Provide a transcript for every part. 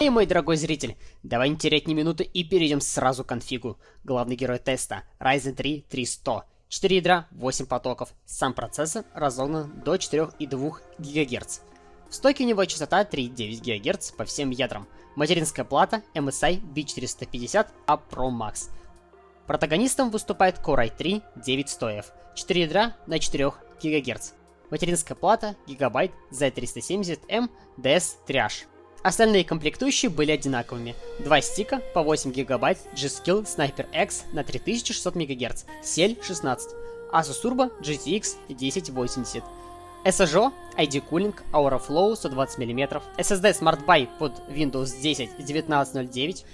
Эй, мой дорогой зритель, давай не терять ни минуты и перейдем сразу к конфигу. Главный герой теста Ryzen 3 3100. 4 ядра, 8 потоков. Сам процессор разогнан до 4,2 ГГц. В стоке у него частота 3,9 ГГц по всем ядрам. Материнская плата MSI B450 A Pro Max. Протагонистом выступает Core i3 9100F. 4 ядра на 4 ГГц. Материнская плата Gigabyte Z370M DS Triage. Остальные комплектующие были одинаковыми. Два стика по 8 ГБ G-Skill Sniper X на 3600 МГц, SEL 16, Asus Turbo GTX 1080, SSO, ID Cooling, Aura Flow 120 мм, SSD Smart Buy под Windows 10 1909,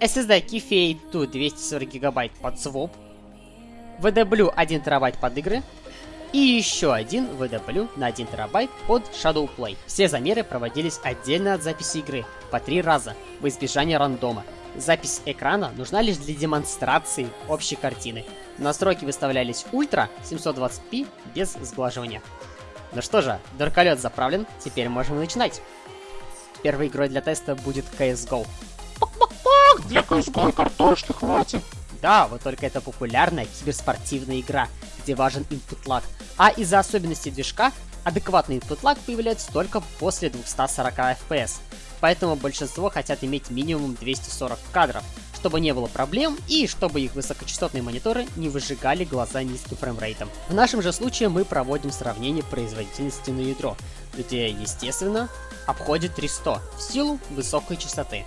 SSD Keyfade 2 240 ГБ под Swap, VW 1 ТБ под игры, и еще один VW на 1 терабайт под Shadow Play. Все замеры проводились отдельно от записи игры, по три раза, в избежание рандома. Запись экрана нужна лишь для демонстрации общей картины. Настройки выставлялись ультра 720p без сглаживания. Ну что же, дурколет заправлен, теперь можем начинать. Первой игрой для теста будет CSGO. Для CSGO картошки хватит. Да, вот только это популярная киберспортивная игра, где важен input lag. А из-за особенностей движка, адекватный input lag появляется только после 240 FPS. Поэтому большинство хотят иметь минимум 240 кадров, чтобы не было проблем и чтобы их высокочастотные мониторы не выжигали глаза низким фреймрейтом. В нашем же случае мы проводим сравнение производительности на ядро, где, естественно, обходит 300 в силу высокой частоты.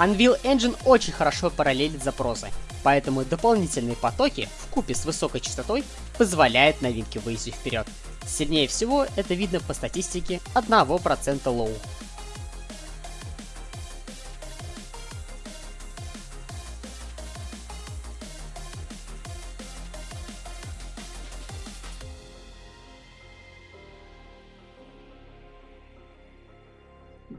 Unreal Engine очень хорошо параллелит запросы, поэтому дополнительные потоки вкупе с высокой частотой позволяют новинке выйти вперед. Сильнее всего это видно по статистике 1% low.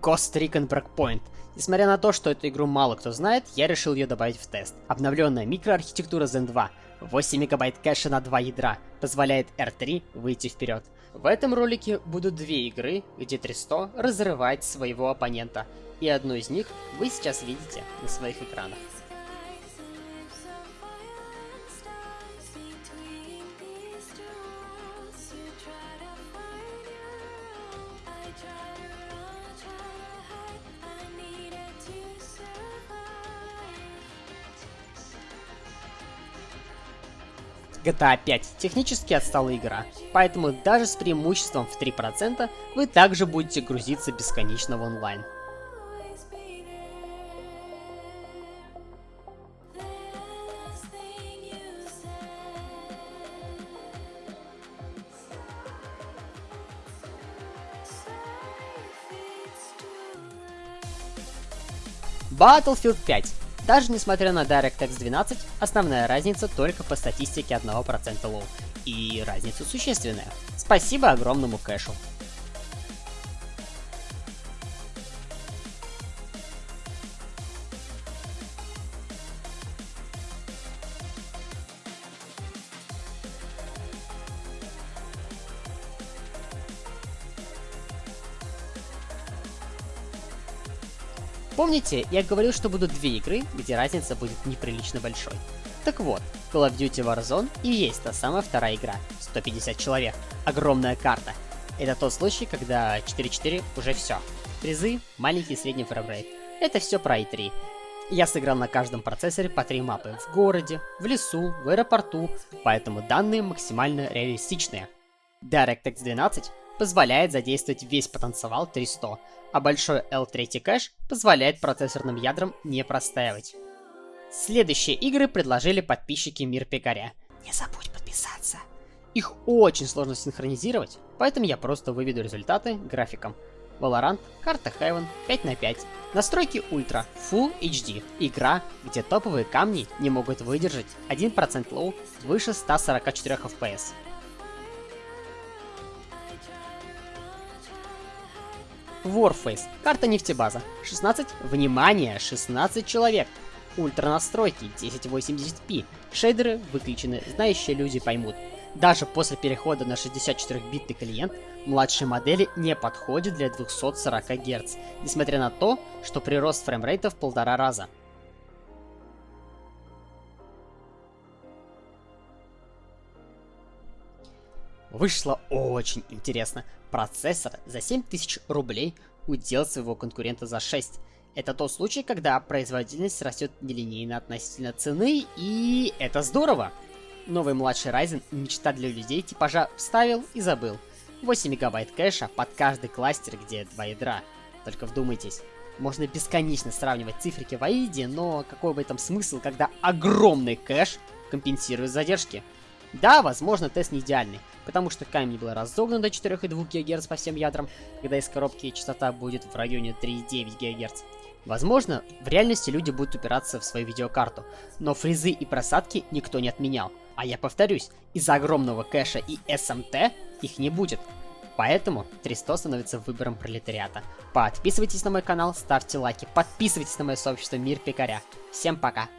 Ghost Recon Breakpoint. Несмотря на то, что эту игру мало кто знает, я решил ее добавить в тест. Обновленная микроархитектура Zen 2, 8 мегабайт кэша на 2 ядра, позволяет R3 выйти вперед. В этом ролике будут две игры, где 300 разрывает своего оппонента, и одну из них вы сейчас видите на своих экранах. GTA 5 технически отсталая игра, поэтому даже с преимуществом в 3% вы также будете грузиться бесконечно в онлайн. Battlefield 5 даже несмотря на DirectX 12, основная разница только по статистике 1% low. И разница существенная. Спасибо огромному кэшу. Помните, я говорил, что будут две игры, где разница будет неприлично большой. Так вот, Call of Duty Warzone и есть та самая вторая игра. 150 человек. Огромная карта. Это тот случай, когда 4.4 уже все. Призы, маленький и средний framerate. Это все про i3. Я сыграл на каждом процессоре по три мапы. В городе, в лесу, в аэропорту, поэтому данные максимально реалистичные. DirectX 12 позволяет задействовать весь потенциал 300, а большой L3 кэш позволяет процессорным ядрам не простаивать. Следующие игры предложили подписчики Мир Пекаря. Не забудь подписаться. Их очень сложно синхронизировать, поэтому я просто выведу результаты графиком. Valorant, карта Haven 5 на 5. Настройки Ультра, Full HD. Игра, где топовые камни не могут выдержать 1% low выше 144 FPS. Warface. Карта нефтебаза. 16. Внимание! 16 человек. Ультра настройки 1080p. Шейдеры выключены, знающие люди поймут. Даже после перехода на 64-битный клиент, младшие модели не подходят для 240 Гц, несмотря на то, что прирост фреймрейта в полтора раза. Вышло очень интересно. Процессор за 7000 рублей удел своего конкурента за 6. Это тот случай, когда производительность растет нелинейно относительно цены, и это здорово. Новый младший Ryzen мечта для людей типажа вставил и забыл. 8 мегабайт кэша под каждый кластер, где два ядра. Только вдумайтесь, можно бесконечно сравнивать цифрики в AID, но какой в этом смысл, когда огромный кэш компенсирует задержки? Да, возможно, тест не идеальный, потому что камень был разогнан до 4,2 ГГц по всем ядрам, когда из коробки частота будет в районе 3,9 ГГц. Возможно, в реальности люди будут упираться в свою видеокарту, но фризы и просадки никто не отменял. А я повторюсь, из-за огромного кэша и SMT их не будет. Поэтому 300 становится выбором пролетариата. Подписывайтесь на мой канал, ставьте лайки, подписывайтесь на мое сообщество Мир Пекаря. Всем пока!